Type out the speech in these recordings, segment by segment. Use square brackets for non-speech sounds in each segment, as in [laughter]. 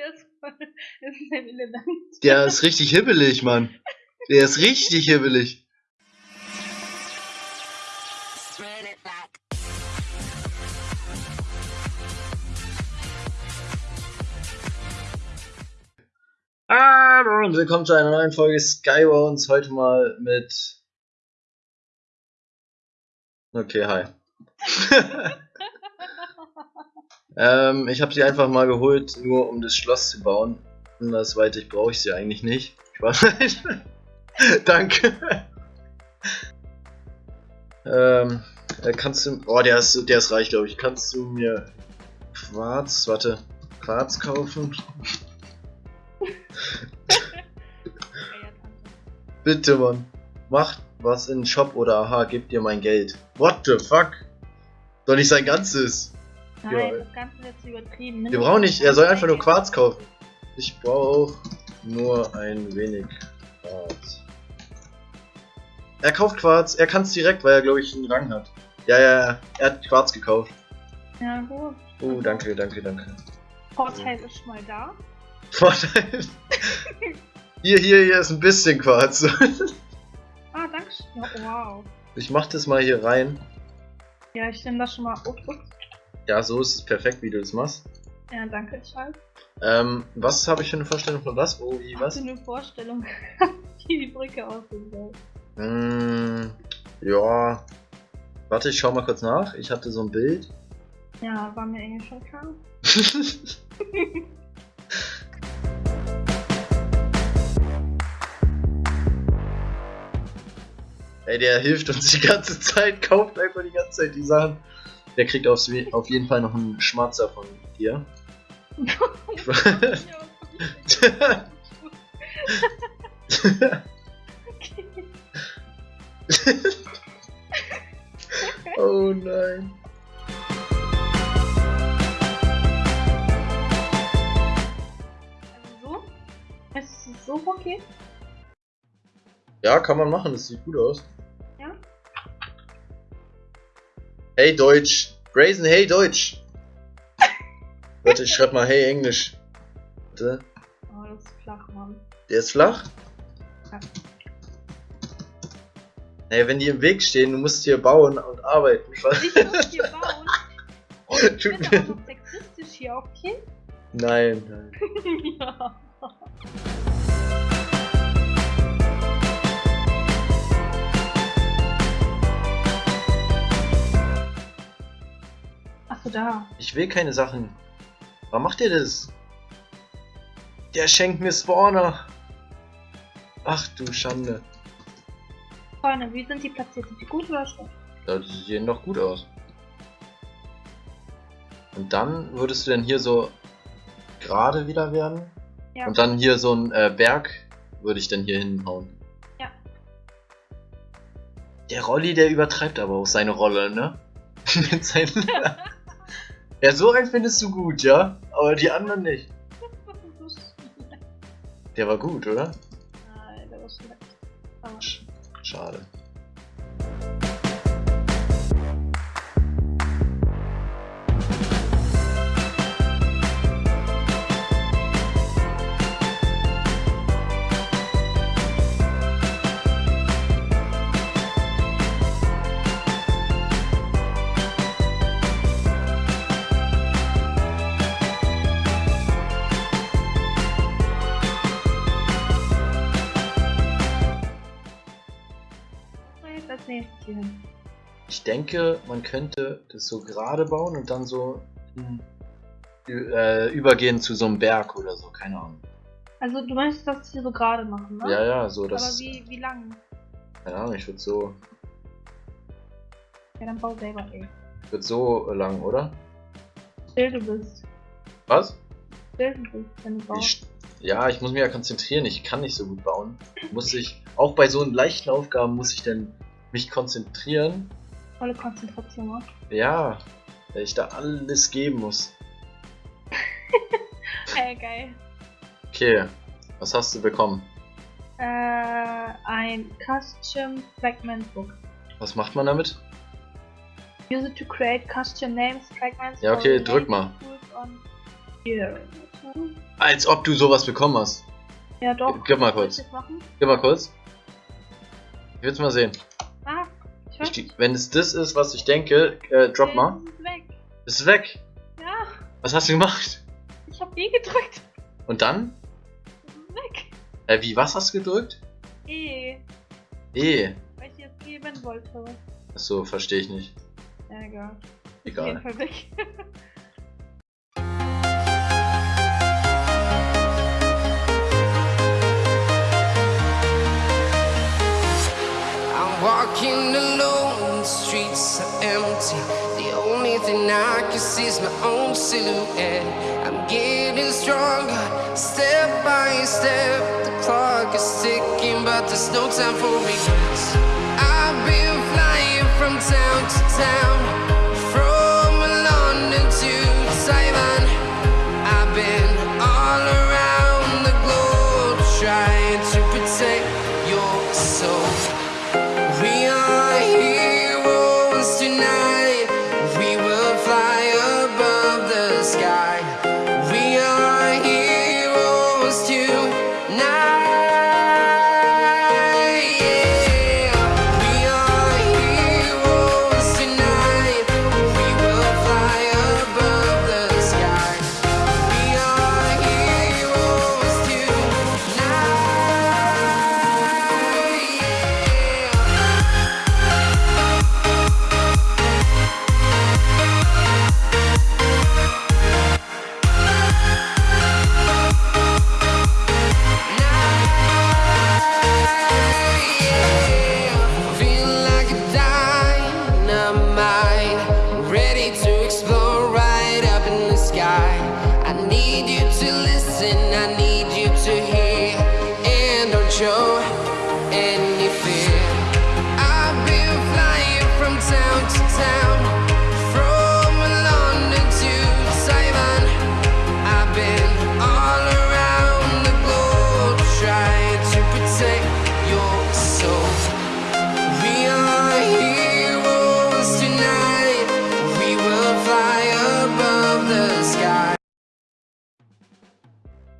Der ist voll. [laughs] Ist ein Element. Der ist richtig hibbelig, Mann. Der ist richtig hibbelig. Hallo und willkommen zu einer neuen Folge Skybones. Heute mal mit. Okay, hi. [laughs] ähm, ich habe sie einfach mal geholt, nur um das Schloss zu bauen. Andersweitig brauche ich sie eigentlich nicht. Spaß. [laughs] Danke. ähm, äh, kannst du. Oh, der ist, der ist reich, glaube ich. Kannst du mir Quarz, warte, Quarz kaufen? [laughs] Bitte, Mann. Macht was in den Shop oder aha, gebt dir mein Geld. What the fuck? Doch nicht sein ganzes. Nein, Ja. das Ganze ist jetzt übertrieben. Wir brauchen nicht, er soll einfach nur Quarz kaufen. Ich brauche nur ein wenig Quarz. Er kauft Quarz, er kann es direkt, weil er glaube ich einen Rang hat. Ja, ja, ja, er hat Quarz gekauft. Ja, gut. Oh, danke, danke, danke. Vorteil ist schon mal da. [laughs] Vorteil. Hier, hier, hier ist ein bisschen Quarz. [laughs] Ah, danke schön. Wow. Ich mach das mal hier rein. Ja, ich nehme das schon mal. Ups, ups. Ja, so ist es perfekt, wie du das machst. Ja, danke, Charles. Ähm, was habe ich für eine Vorstellung von was? Wo, wie, Hast was? du eine Vorstellung, [laughs] wie die Brücke aussehen soll? Mm, ja. Warte, ich schau mal kurz nach. Ich hatte so ein Bild. Ja, war mir irgendwie schon klar. [laughs] Ey, der hilft uns die ganze Zeit, kauft einfach die ganze Zeit die Sachen. Der kriegt aufs, We- auf jeden Fall noch einen Schmatzer von dir. [laughs] Oh nein. Also so? Ist es so okay? Ja, kann man machen, das sieht gut aus. Ja? Hey Deutsch. Brazen, hey Deutsch. Warte, ich schreib mal hey Englisch. Warte. Oh, das ist flach, Mann. Der ist flach? Ja. Hey, wenn die im Weg stehen, du musst hier bauen und arbeiten. Ich muss hier bauen. Und ich Tut bin aber [laughs] noch sexistisch hier, okay? Nein, nein. [laughs] ja. Achso, da. Ich will keine Sachen. Warum macht ihr das? Der schenkt mir Spawner. Ach du Schande. Freunde, wie sind die platziert? Sind die gut oder schlecht? Ja, die sehen doch gut aus. Und dann würdest du denn hier so gerade wieder werden? Ja. Und dann hier so ein äh, Berg würde ich dann hier hinhauen. Ja. Der Rolli, der übertreibt aber auch seine Rolle, ne? [laughs] Mit seinen [laughs] ja, so einen findest du gut, ja? Aber die anderen nicht. [laughs] Der war gut, oder? Nein, der war schlecht. Schade. Hin? Ich denke, man könnte das so gerade bauen und dann so hm, äh, übergehen zu so einem Berg oder so, keine Ahnung. Also, du möchtest das hier so gerade machen, ne? Ja, ja, so Aber das. wie, wie lang? Keine Ahnung, ich würde so. Ja, dann bau selber, ey. Ich würde so lang, oder? Still du bist. Was? Still du bist, wenn du baust. Ich, ja, ich muss mich ja konzentrieren, ich kann nicht so gut bauen. Muss ich, auch bei so leichten Aufgaben muss ich dann mich konzentrieren. Volle Konzentration, ne? Ja, weil ich da alles geben muss. [laughs] Ey, geil. Okay, was hast du bekommen? Äh, ein Custom Fragment Book. Was macht man damit? Use it to create custom names, fragments. Ja, okay, drück mal. Als ob du sowas bekommen hast. Ja, doch. Gib mal kurz. Gib mal kurz. Ich will's mal sehen. Ich wenn es das ist, was ich denke, äh, drop Nee, mal. es ist weg. Ist weg. Ja, Was hast du gemacht? ich hab E gedrückt. Und dann? Es ist weg. Äh, wie, was hast du gedrückt? E. E. Weil ich jetzt geben wollte. Achso, verstehe ich nicht. Ja, egal. Auf jeden Egal. Fall weg. [laughs] walking alone, the streets are empty. The only thing I can see is my own silhouette. I'm getting stronger, step by step. The clock is ticking, but there's no time for regrets. I've been flying from town to town,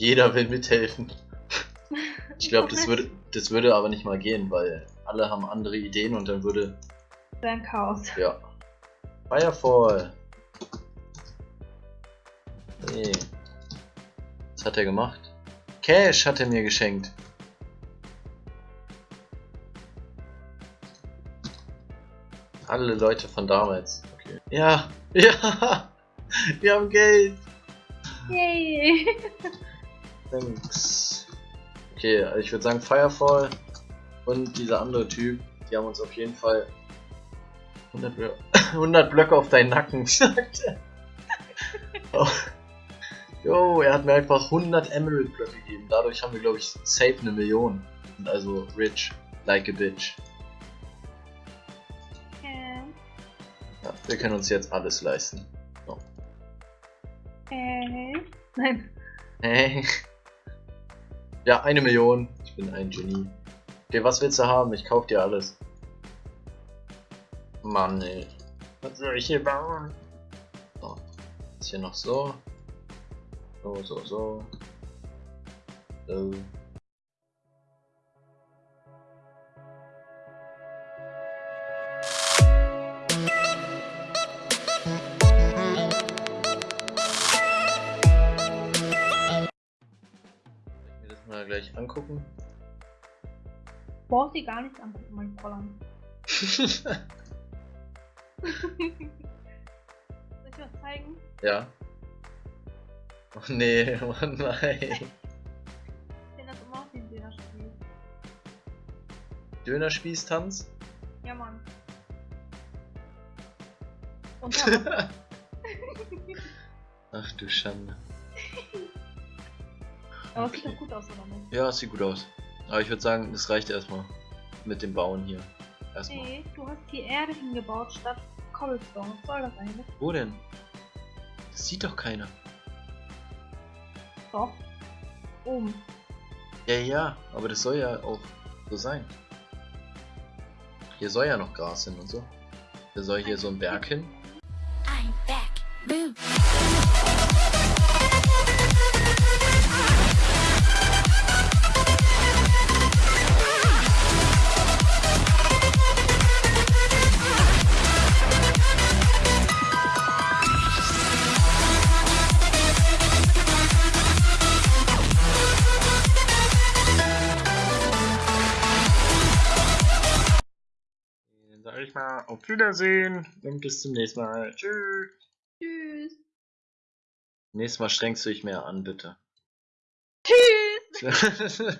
Jeder will mithelfen. Ich glaube, das [laughs] würde, das würde aber nicht mal gehen, weil alle haben andere Ideen und dann würde, Dein Chaos. ja. Firefall. Nee. Was hat er gemacht? Cash hat er mir geschenkt. Alle Leute von damals. Okay. Ja, [laughs] ja, wir haben Geld. Yay! [laughs] Thanks. Okay, also ich würde sagen Firefall und dieser andere Typ, die haben uns auf jeden Fall 100, Blö [laughs] 100 Blöcke auf deinen Nacken, sagt er. Oh. Jo, er hat mir einfach 100 Emerald Blöcke gegeben. Dadurch haben wir, glaube ich, safe eine Million. Und also rich, like a bitch. Äh, Ja, wir können uns jetzt alles leisten. äh. Nein. Hey. Ja, eine Million. Ich bin ein Genie. Okay, was willst du haben? Ich kauf dir alles. Mann, ey. Was soll ich hier bauen? So. Ist hier noch so. So, so, so. So. Gleich angucken? Brauchst dir gar nichts angucken, mein Fräulein. [laughs] Soll ich was zeigen? ja. Oh nee, [laughs] oh nein. Ich finde das immer aus wie ein Dönerspiel. Dönerspießtanz? Ja, Mann. [laughs] Und Ach du Schande. Aber es sieht doch gut aus, oder nicht? Ja, es sieht gut aus. Aber ich würde sagen, das reicht erstmal. Mit dem Bauen hier. Erstmal. Nee, du hast die Erde hingebaut statt Cobblestone. Was soll das eigentlich? Wo denn? Das sieht doch keiner. Doch. Oben. Ja, ja, aber das soll ja auch so sein. Hier soll ja noch Gras hin und so. Da soll hier so ein Berg hin. I'm back. Boo. Mal auf Wiedersehen und bis zum nächsten Mal. Tschüss. Tschüss. Nächstes Mal strengst du dich mehr an, bitte. Tschüss. [laughs]